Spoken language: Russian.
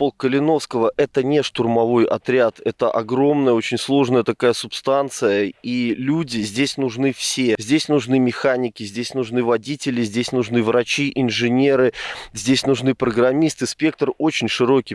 полк Калиновского – это не штурмовой отряд, это огромная, очень сложная такая субстанция, и люди здесь нужны все. Здесь нужны механики, здесь нужны водители, здесь нужны врачи, инженеры, здесь нужны программисты. Спектр очень широкий